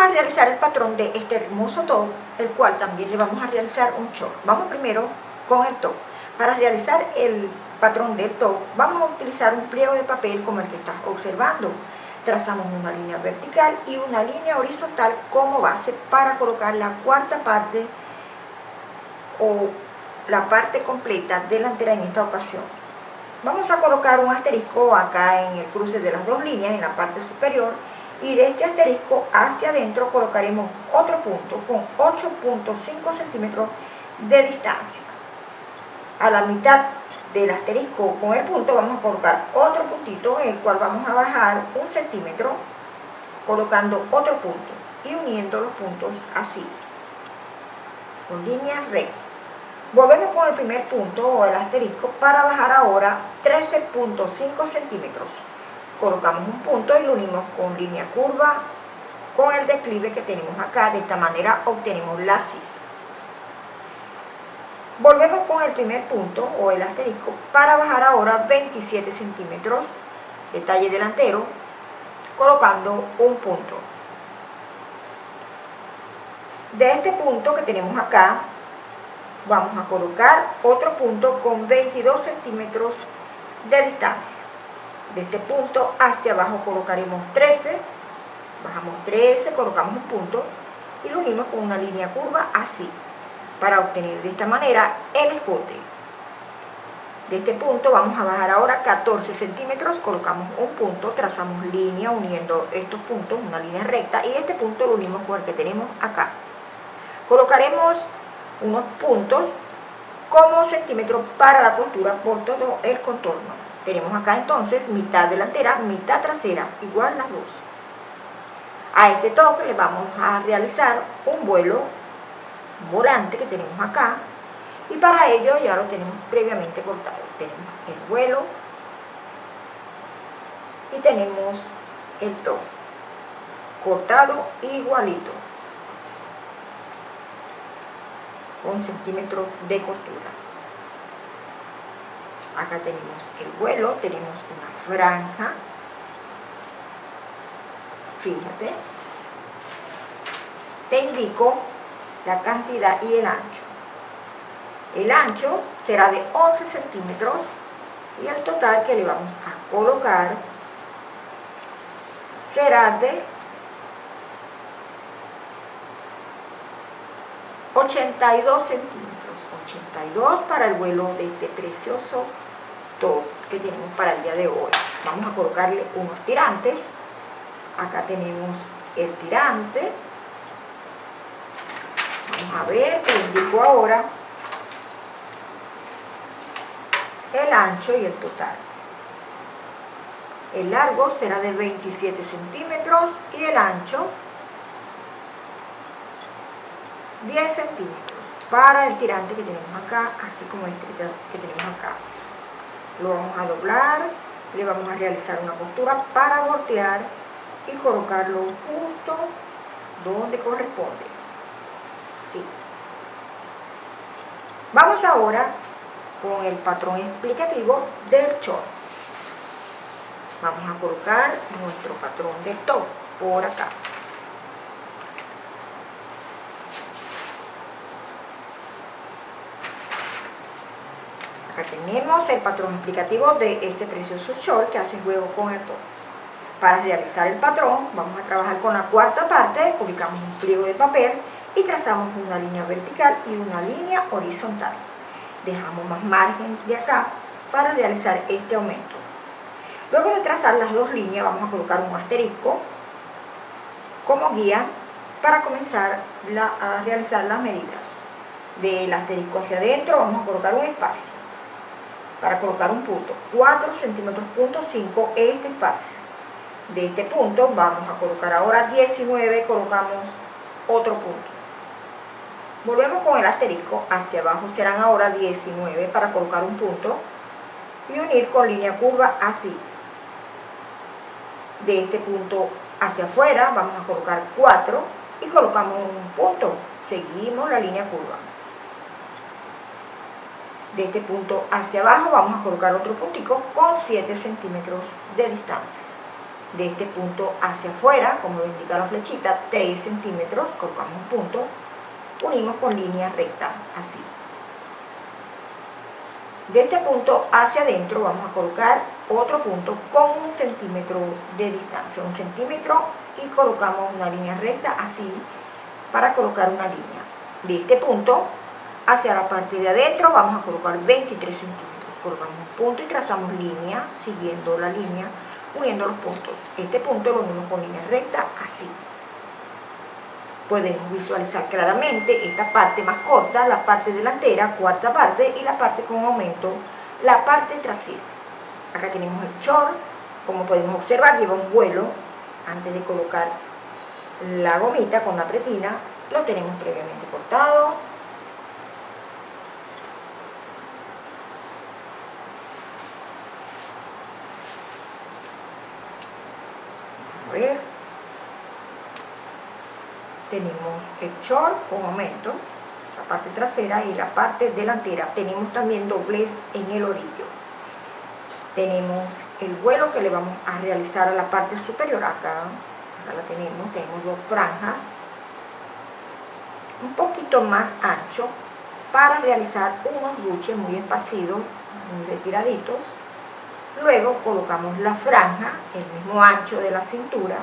A realizar el patrón de este hermoso top, el cual también le vamos a realizar un short. Vamos primero con el top. Para realizar el patrón del top, vamos a utilizar un pliego de papel como el que estás observando. Trazamos una línea vertical y una línea horizontal como base para colocar la cuarta parte o la parte completa delantera en esta ocasión. Vamos a colocar un asterisco acá en el cruce de las dos líneas en la parte superior y de este asterisco hacia adentro colocaremos otro punto con 8.5 centímetros de distancia. A la mitad del asterisco con el punto vamos a colocar otro puntito en el cual vamos a bajar un centímetro colocando otro punto y uniendo los puntos así con línea recta volvemos con el primer punto o el asterisco para bajar ahora 13.5 centímetros colocamos un punto y lo unimos con línea curva con el declive que tenemos acá. De esta manera obtenemos la sisa volvemos con el primer punto o el asterisco para bajar ahora 27 centímetros detalle delantero colocando un punto. De este punto que tenemos acá vamos a colocar otro punto con 22 centímetros de distancia de este punto hacia abajo colocaremos 13, bajamos 13, colocamos un punto y lo unimos con una línea curva así, para obtener de esta manera el escote. De este punto vamos a bajar ahora 14 centímetros, colocamos un punto, trazamos línea uniendo estos puntos, una línea recta, y este punto lo unimos con el que tenemos acá. Colocaremos unos puntos como centímetros para la costura por todo el contorno. Tenemos acá entonces mitad delantera, mitad trasera, igual las dos. A este toque le vamos a realizar un vuelo, volante que tenemos acá, y para ello ya lo tenemos previamente cortado. Tenemos el vuelo y tenemos el toque cortado igualito con centímetros de costura acá tenemos el vuelo, tenemos una franja, fíjate, te indico la cantidad y el ancho. El ancho será de 11 centímetros y el total que le vamos a colocar será de 82 centímetros. 82 para el vuelo de este precioso que tenemos para el día de hoy. Vamos a colocarle unos tirantes. Acá tenemos el tirante. Vamos a ver, te indico ahora el ancho y el total. El largo será de 27 centímetros y el ancho 10 centímetros para el tirante que tenemos acá, así como este que tenemos acá lo vamos a doblar, le vamos a realizar una costura para voltear y colocarlo justo donde corresponde. Sí. Vamos ahora con el patrón explicativo del short. Vamos a colocar nuestro patrón de top por acá. Tenemos el patrón explicativo de este precioso short que hace juego con el top. Para realizar el patrón vamos a trabajar con la cuarta parte, ubicamos un pliego de papel y trazamos una línea vertical y una línea horizontal. Dejamos más margen de acá para realizar este aumento. Luego de trazar las dos líneas vamos a colocar un asterisco como guía para comenzar a realizar las medidas. Del asterisco hacia adentro vamos a colocar un espacio para colocar un punto, 4 centímetros punto 5 este espacio. De este punto vamos a colocar ahora 19, colocamos otro punto. Volvemos con el asterisco, hacia abajo serán ahora 19 para colocar un punto y unir con línea curva así. De este punto hacia afuera vamos a colocar 4 y colocamos un punto. Seguimos la línea curva de este punto hacia abajo vamos a colocar otro puntico con 7 centímetros de distancia de este punto hacia afuera, como lo indica la flechita, 3 centímetros, colocamos un punto, unimos con línea recta, así. De este punto hacia adentro vamos a colocar otro punto con un centímetro de distancia, un centímetro y colocamos una línea recta así para colocar una línea. De este punto hacia la parte de adentro vamos a colocar 23 centímetros. Colocamos un punto y trazamos línea siguiendo la línea, uniendo los puntos. Este punto lo unimos con línea recta así podemos visualizar claramente esta parte más corta, la parte delantera, cuarta parte, y la parte con aumento, la parte trasera. Acá tenemos el short, como podemos observar, lleva un vuelo, antes de colocar la gomita con la pretina, lo tenemos previamente cortado. A ver tenemos el short con aumento, la parte trasera y la parte delantera. Tenemos también doblez en el orillo. Tenemos el vuelo que le vamos a realizar a la parte superior acá. Acá la tenemos, tenemos dos franjas. Un poquito más ancho para realizar unos ruches muy esparcidos, muy retiraditos. Luego colocamos la franja, el mismo ancho de la cintura,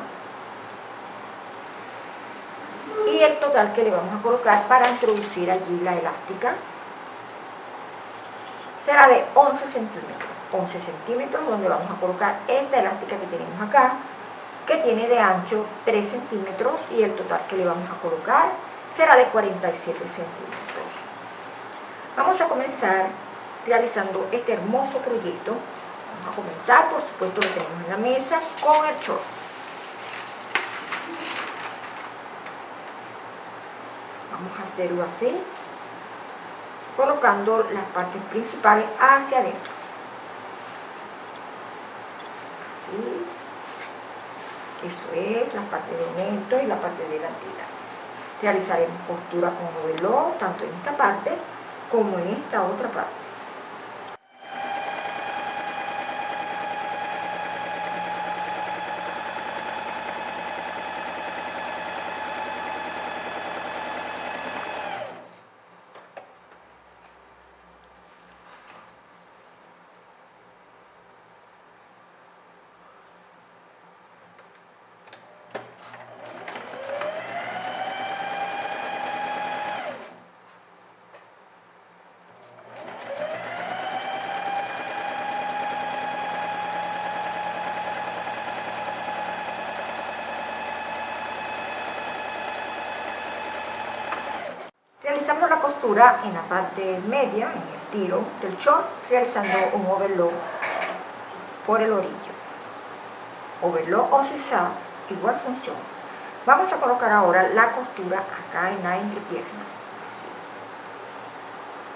y el total que le vamos a colocar para introducir allí la elástica será de 11 centímetros. 11 centímetros donde vamos a colocar esta elástica que tenemos acá que tiene de ancho 3 centímetros y el total que le vamos a colocar será de 47 centímetros. Vamos a comenzar realizando este hermoso proyecto. Vamos a comenzar por supuesto lo tenemos en la mesa con el short vamos a hacerlo así colocando las partes principales hacia adentro. Así. Eso es la parte de dentro y la parte delantera realizaremos costura con modelo tanto en esta parte como en esta otra parte Realizamos la costura en la parte media, en el tiro del short, realizando un overlock por el orillo. Overlock o zigzag, igual funciona. Vamos a colocar ahora la costura acá en la entrepierna. Así.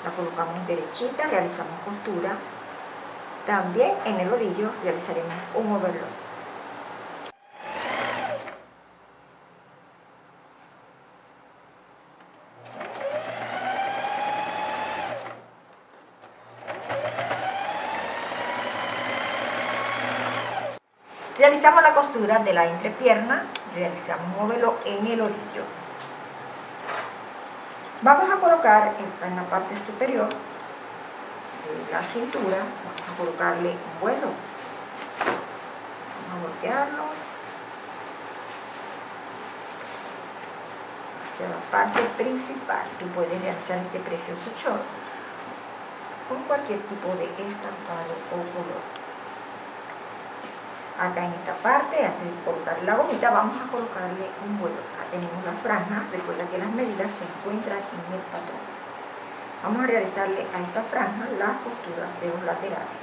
La colocamos derechita, realizamos costura. También en el orillo realizaremos un overlock. Realizamos la costura de la entrepierna, realizamos un modelo en el orillo. Vamos a colocar en la parte superior de la cintura, vamos a colocarle un vuelo. Vamos a voltearlo hacia la parte principal. Tú puedes realizar este precioso short con cualquier tipo de estampado o color acá en esta parte, antes de colocar la gomita, vamos a colocarle un vuelo. Acá tenemos la franja, recuerda que las medidas se encuentran en el patrón. Vamos a realizarle a esta franja las costuras de los laterales.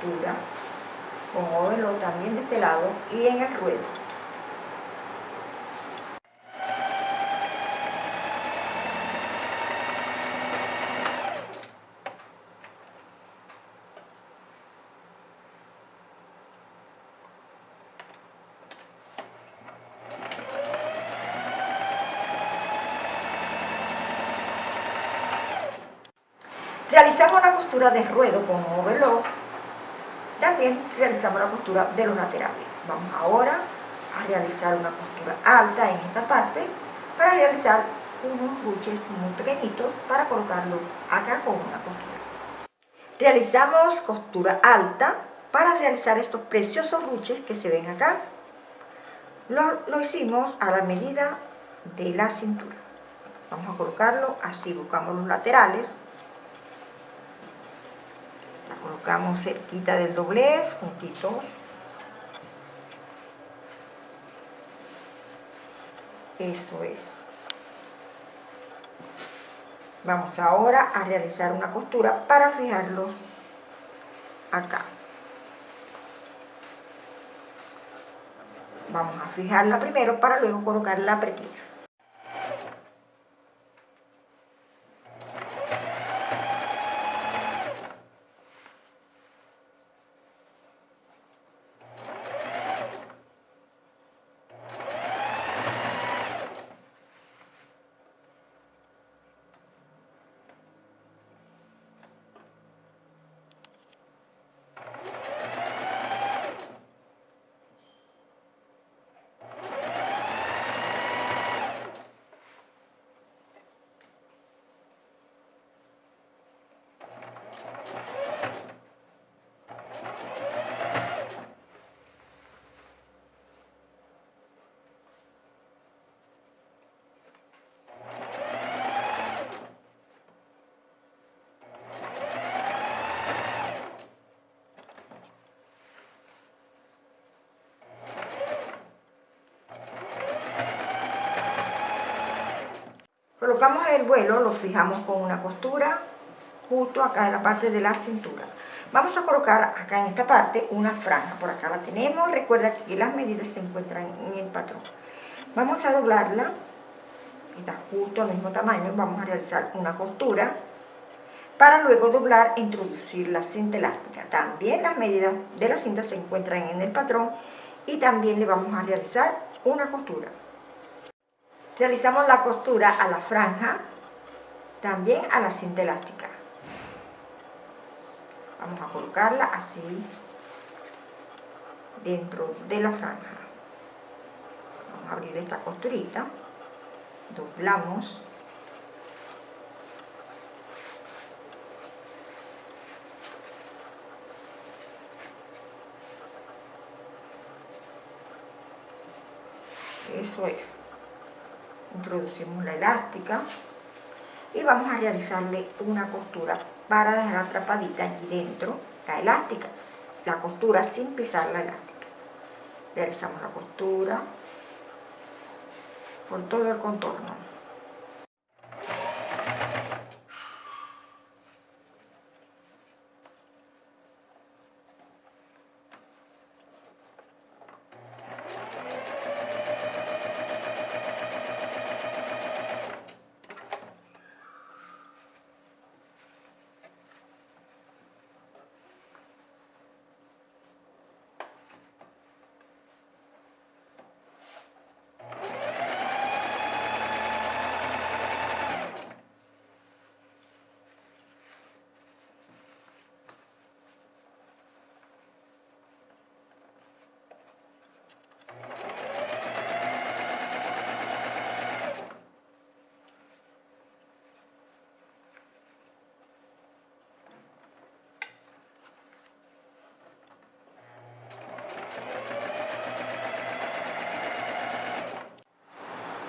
Costura con ovelo también de este lado y en el ruedo. Realizamos la costura de ruedo con overlock, también realizamos la costura de los laterales. Vamos ahora a realizar una costura alta en esta parte para realizar unos ruches muy pequeñitos para colocarlo acá con una costura. Realizamos costura alta para realizar estos preciosos ruches que se ven acá. Lo, lo hicimos a la medida de la cintura. Vamos a colocarlo así, buscamos los laterales. Colocamos cerquita del doblez, juntitos. Eso es. Vamos ahora a realizar una costura para fijarlos acá. Vamos a fijarla primero para luego colocar la pretina. Colocamos el vuelo, lo fijamos con una costura justo acá en la parte de la cintura. Vamos a colocar acá en esta parte una franja, por acá la tenemos, recuerda que las medidas se encuentran en el patrón. Vamos a doblarla, está justo al mismo tamaño, vamos a realizar una costura para luego doblar e introducir la cinta elástica. También las medidas de la cinta se encuentran en el patrón y también le vamos a realizar una costura. Realizamos la costura a la franja, también a la cinta elástica. Vamos a colocarla así dentro de la franja. Vamos a abrir esta costurita, doblamos eso es introducimos la elástica y vamos a realizarle una costura para dejar atrapadita allí dentro la elástica, la costura sin pisar la elástica. Realizamos la costura por todo el contorno.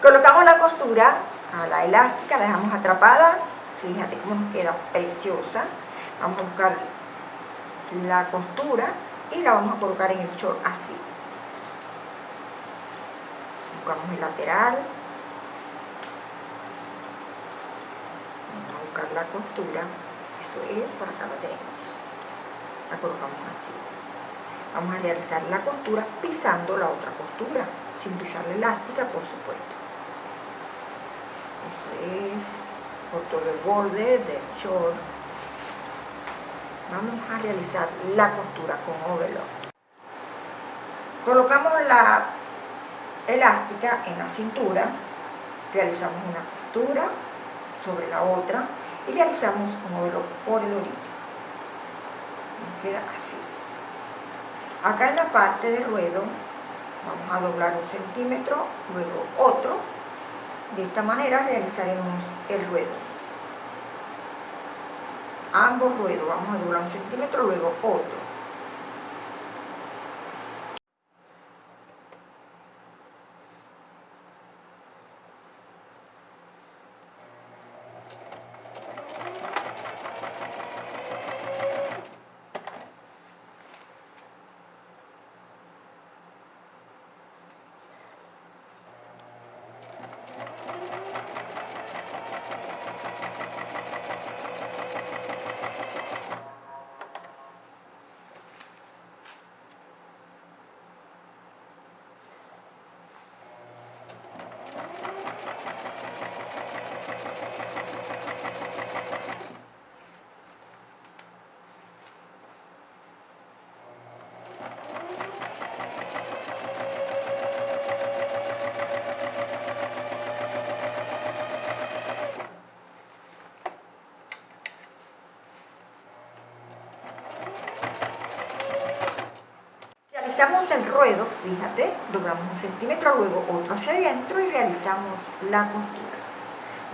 Colocamos la costura a la elástica, la dejamos atrapada, fíjate cómo nos queda preciosa. Vamos a buscar la costura y la vamos a colocar en el short así. Buscamos el lateral. Vamos a buscar la costura, eso es, por acá la tenemos. La colocamos así. Vamos a realizar la costura pisando la otra costura, sin pisar la elástica, por supuesto eso es por todo el borde del short vamos a realizar la costura con overlock colocamos la elástica en la cintura realizamos una costura sobre la otra y realizamos un overlock por el orillo. Nos queda así. Acá en la parte de ruedo vamos a doblar un centímetro, luego otro. De esta manera realizaremos el ruedo. Ambos ruedos vamos a doblar un centímetro, luego otro. Realizamos el ruedo, fíjate, doblamos un centímetro, luego otro hacia adentro y realizamos la costura.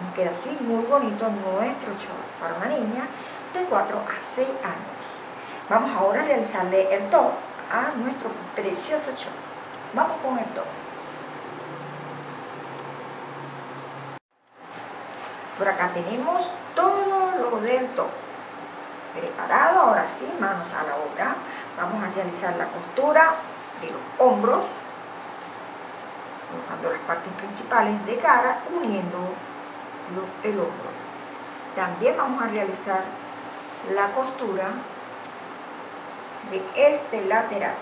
Nos queda así muy bonito nuestro short para una niña de 4 a 6 años. Vamos ahora a realizarle el top a nuestro precioso short. Vamos con el top. Por acá tenemos todo lo del top. Preparado, ahora sí, manos a la obra vamos a realizar la costura de los hombros colocando las partes principales de cara uniendo el hombro. También vamos a realizar la costura de este lateral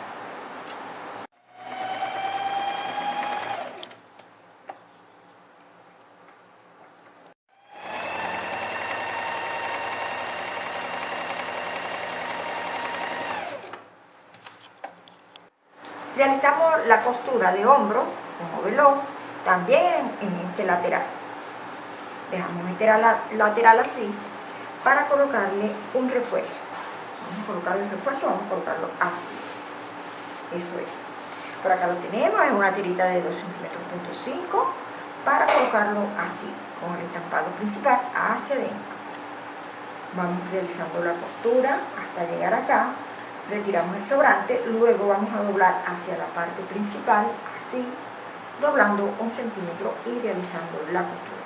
Realizamos la costura de hombro, como velón, también en este lateral. Dejamos este lateral así para colocarle un refuerzo. Vamos a colocarle el refuerzo, vamos a colocarlo así. Eso es. Por acá lo tenemos, es una tirita de 2 centímetros punto 5 para colocarlo así, con el estampado principal hacia adentro. Vamos realizando la costura hasta llegar acá retiramos el sobrante, luego vamos a doblar hacia la parte principal, así, doblando un centímetro y realizando la costura.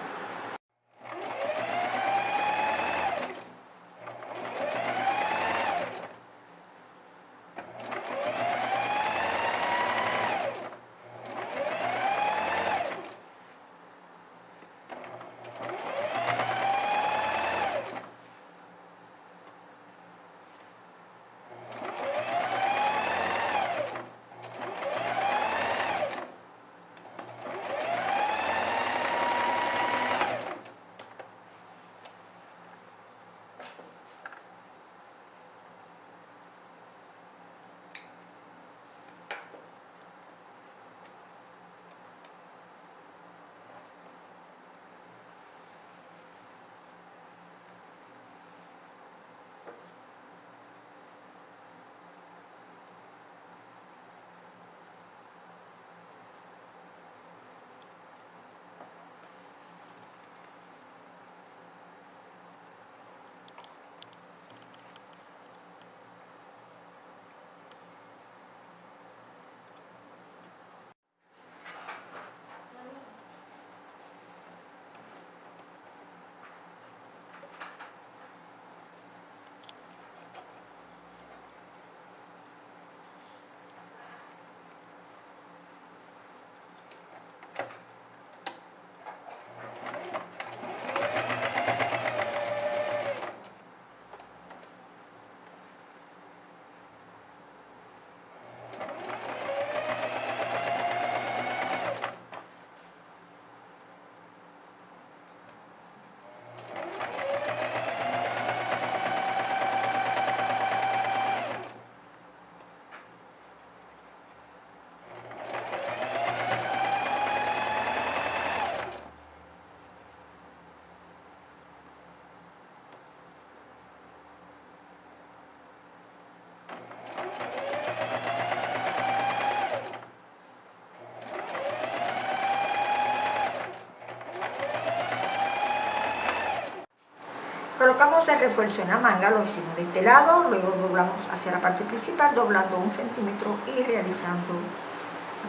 Colocamos el refuerzo en la manga, lo hicimos de este lado, luego doblamos hacia la parte principal, doblando un centímetro y realizando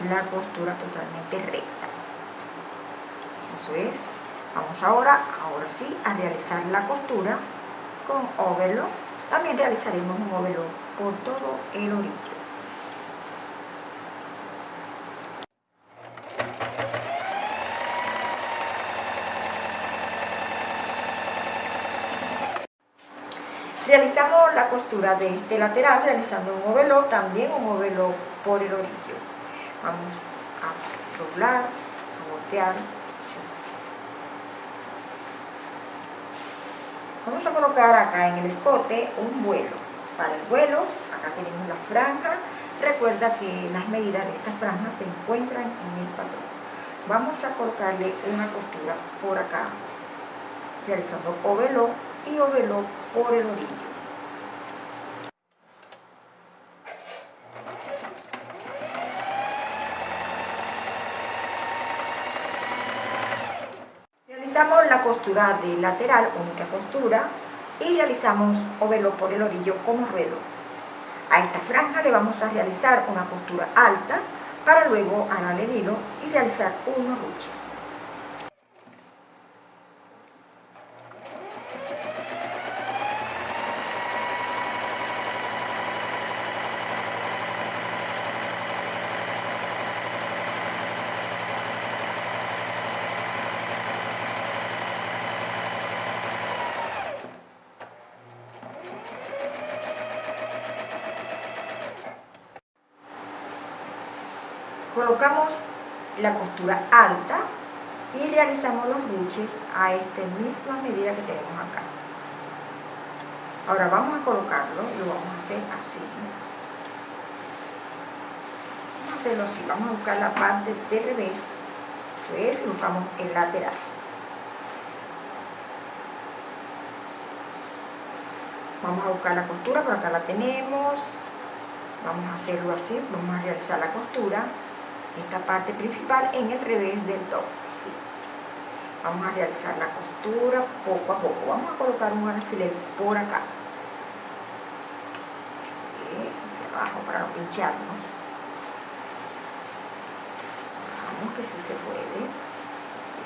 la costura totalmente recta. Eso es. Vamos ahora, ahora sí, a realizar la costura con overlock. También realizaremos un overlock por todo el orillo. La costura de este lateral realizando un overlock, también un overlock por el orillo. Vamos a doblar, a voltear. Vamos a colocar acá en el escote un vuelo. Para el vuelo, acá tenemos la franja. Recuerda que las medidas de esta franja se encuentran en el patrón. Vamos a colocarle una costura por acá, realizando overlock y overlock por el orillo. De lateral, única costura, y realizamos overlock por el orillo como ruedo. A esta franja le vamos a realizar una costura alta para luego arar el hilo y realizar unos ruches. Colocamos la costura alta y realizamos los ruches a esta misma medida que tenemos acá. Ahora vamos a colocarlo y lo vamos a hacer así. Vamos a hacerlo así, vamos a buscar la parte de revés. Eso es, y buscamos el lateral. Vamos a buscar la costura, por acá la tenemos. Vamos a hacerlo así, vamos a realizar la costura esta parte principal en el revés del top. Así. Vamos a realizar la costura poco a poco. Vamos a colocar un alfiler por acá. es, hacia abajo para no pincharnos. Vamos que sí se puede. Sí.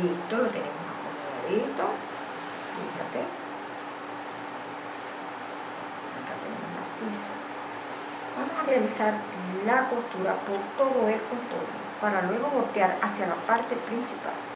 Listo, lo tenemos acomodadito fíjate acá vamos a realizar la costura por todo el contorno para luego voltear hacia la parte principal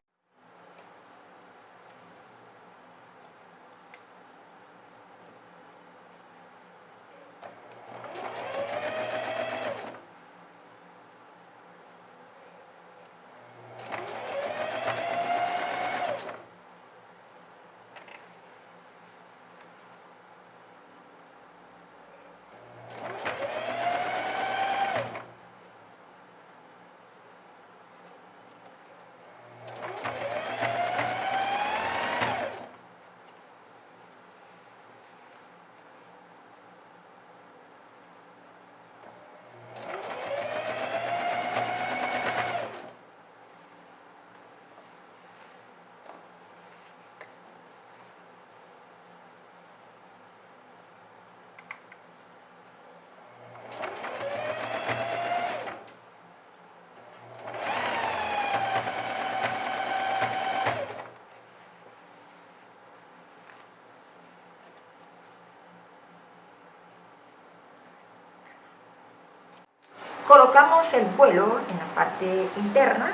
Colocamos el vuelo en la parte interna,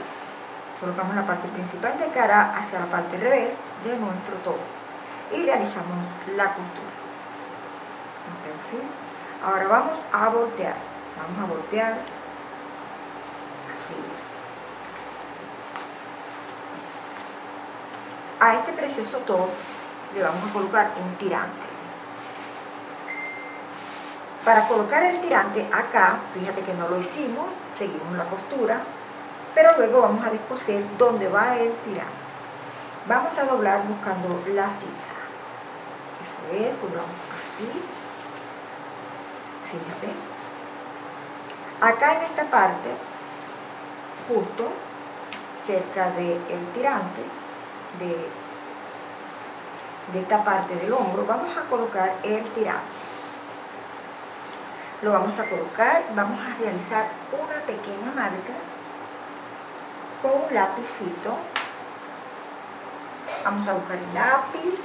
colocamos la parte principal de cara hacia la parte revés de nuestro todo y realizamos la costura. Ahora vamos a voltear, vamos a voltear así. A este precioso top le vamos a colocar un tirante. Para colocar el tirante acá, fíjate que no lo hicimos, seguimos la costura, pero luego vamos a descoser donde va el tirante. Vamos a doblar buscando la sisa. Eso es, doblamos así. Fíjate. Acá en esta parte, justo cerca del tirante, de, de esta parte del hombro, vamos a colocar el tirante. Lo vamos a colocar, vamos a realizar una pequeña marca con un lapicito. Vamos a buscar el lápiz.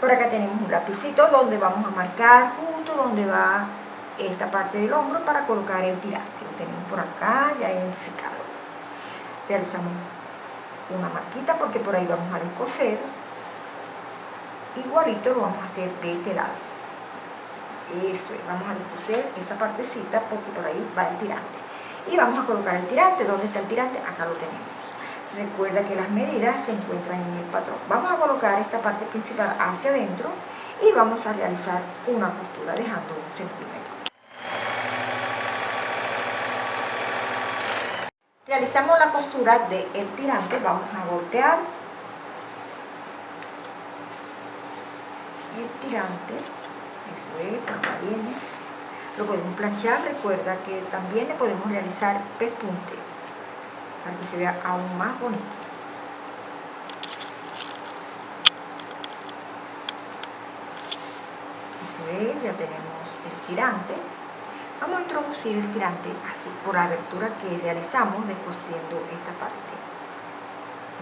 Por acá tenemos un lapicito donde vamos a marcar justo donde va esta parte del hombro para colocar el tirante. Lo tenemos por acá ya identificado. Realizamos una marquita porque por ahí vamos a descoser. Igualito lo vamos a hacer de este lado. Eso es, vamos a descoser esa partecita porque por ahí va el tirante. Y vamos a colocar el tirante. ¿Dónde está el tirante? Acá lo tenemos. Recuerda que las medidas se encuentran en el patrón. Vamos a colocar esta parte principal hacia adentro y vamos a realizar una costura dejando un centímetro. Realizamos la costura del tirante, vamos a voltear el tirante, lo podemos planchar, recuerda que también le podemos realizar pespunte para que se vea aún más bonito. Eso es, ya tenemos el tirante. Vamos a introducir el tirante así, por la abertura que realizamos descosiendo esta parte.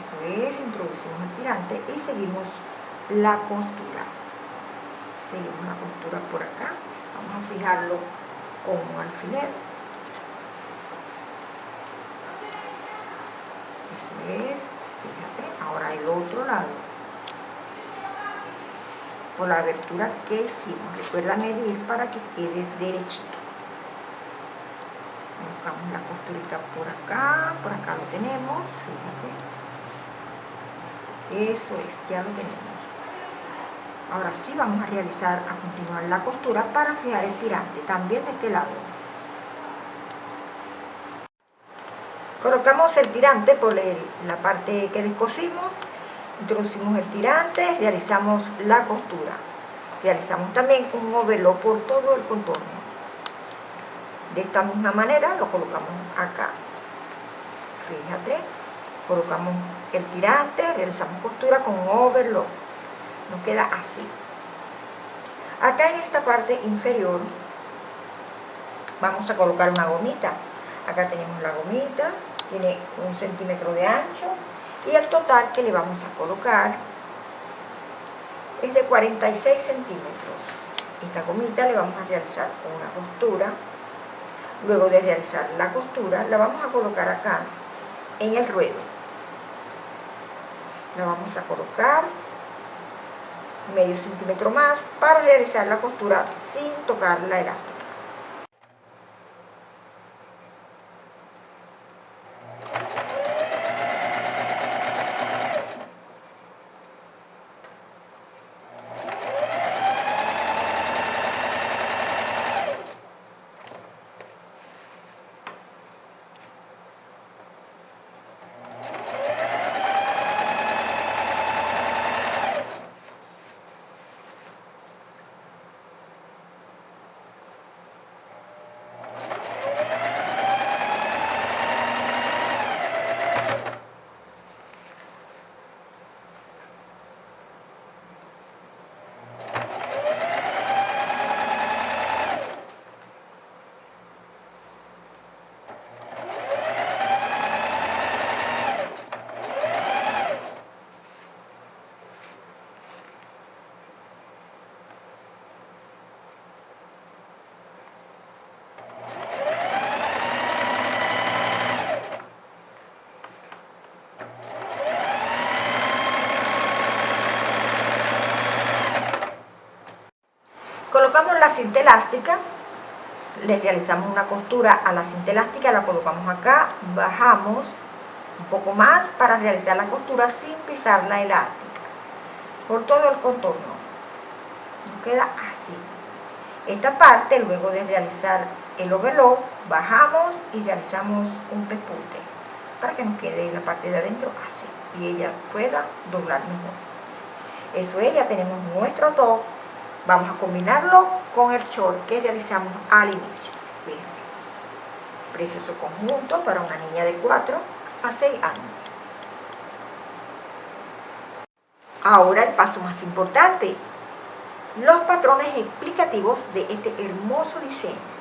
Eso es, introducimos el tirante y seguimos la costura. Seguimos la costura por acá. Vamos a fijarlo con un alfiler. Eso es, fíjate. Ahora el otro lado. Por la abertura que hicimos. Recuerda medir para que quede derechito buscamos la costurita por acá, por acá lo tenemos, fíjate. Eso es, ya lo tenemos. Ahora sí vamos a realizar a continuar la costura para fijar el tirante, también de este lado. Colocamos el tirante por la parte que descosimos, introducimos el tirante, realizamos la costura. Realizamos también un overlock por todo el contorno de esta misma manera lo colocamos acá fíjate colocamos el tirante realizamos costura con overlock nos queda así. Acá en esta parte inferior vamos a colocar una gomita. Acá tenemos la gomita tiene un centímetro de ancho y el total que le vamos a colocar es de 46 centímetros. Esta gomita le vamos a realizar una costura. Luego de realizar la costura, la vamos a colocar acá, en el ruedo. La vamos a colocar medio centímetro más para realizar la costura sin tocar la elástica. colocamos cinta elástica le realizamos una costura a la cinta elástica la colocamos acá bajamos un poco más para realizar la costura sin pisar la elástica. Por todo el contorno. Nos queda así. Esta parte luego de realizar el overlock bajamos y realizamos un pespunte para que nos quede la parte de adentro así y ella pueda doblar mejor. Eso es, ya tenemos nuestro top Vamos a combinarlo con el short que realizamos al inicio. Fíjate. Precioso conjunto para una niña de 4 a 6 años. Ahora el paso más importante, los patrones explicativos de este hermoso diseño.